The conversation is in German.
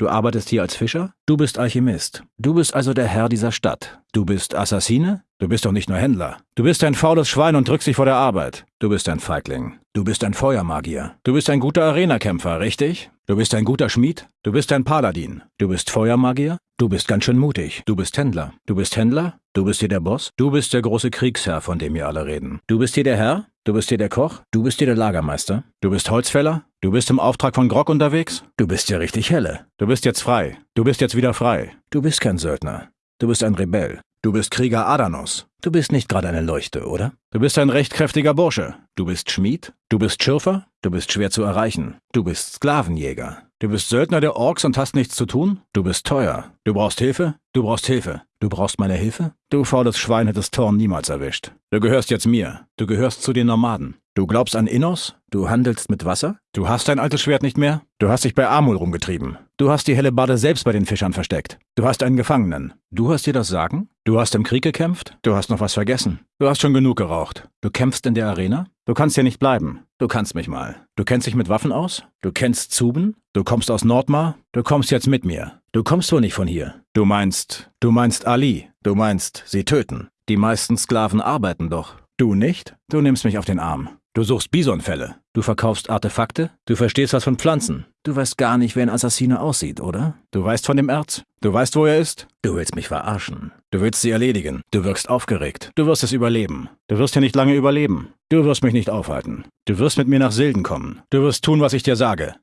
Du arbeitest hier als Fischer? Du bist Alchemist. Du bist also der Herr dieser Stadt. Du bist Assassine? Du bist doch nicht nur Händler. Du bist ein faules Schwein und drückst dich vor der Arbeit. Du bist ein Feigling. Du bist ein Feuermagier. Du bist ein guter Arenakämpfer, richtig? Du bist ein guter Schmied. Du bist ein Paladin. Du bist Feuermagier. Du bist ganz schön mutig. Du bist Händler. Du bist Händler. Du bist hier der Boss. Du bist der große Kriegsherr, von dem wir alle reden. Du bist hier der Herr. Du bist hier der Koch. Du bist hier der Lagermeister. Du bist Holzfäller. Du bist im Auftrag von Grog unterwegs. Du bist hier richtig helle. Du bist jetzt frei. Du bist jetzt wieder frei. Du bist kein Söldner. Du bist ein Rebell. Du bist Krieger Adanos. Du bist nicht gerade eine Leuchte, oder? Du bist ein recht kräftiger Bursche. Du bist Schmied. Du bist Schürfer. Du bist schwer zu erreichen. Du bist Sklavenjäger. Du bist Söldner der Orks und hast nichts zu tun? Du bist teuer. Du brauchst Hilfe? Du brauchst Hilfe. Du brauchst meine Hilfe? Du faules Schwein hättest Thorn niemals erwischt. Du gehörst jetzt mir. Du gehörst zu den Nomaden. Du glaubst an Innos? Du handelst mit Wasser? Du hast dein altes Schwert nicht mehr? Du hast dich bei Amul rumgetrieben. Du hast die helle Bade selbst bei den Fischern versteckt. Du hast einen Gefangenen. Du hast dir das Sagen? Du hast im Krieg gekämpft? Du hast noch was vergessen. Du hast schon genug geraucht. Du kämpfst in der Arena? Du kannst hier nicht bleiben. Du kannst mich mal. Du kennst dich mit Waffen aus? Du kennst Zuben? Du kommst aus Nordmar? Du kommst jetzt mit mir. Du kommst wohl nicht von hier. Du meinst, du meinst Ali. Du meinst, sie töten. Die meisten Sklaven arbeiten doch. Du nicht? Du nimmst mich auf den Arm. Du suchst Bisonfälle. Du verkaufst Artefakte. Du verstehst was von Pflanzen. Du weißt gar nicht, wie ein Assassine aussieht, oder? Du weißt von dem Erz. Du weißt, wo er ist. Du willst mich verarschen. Du willst sie erledigen. Du wirkst aufgeregt. Du wirst es überleben. Du wirst hier nicht lange überleben. Du wirst mich nicht aufhalten. Du wirst mit mir nach Silden kommen. Du wirst tun, was ich dir sage.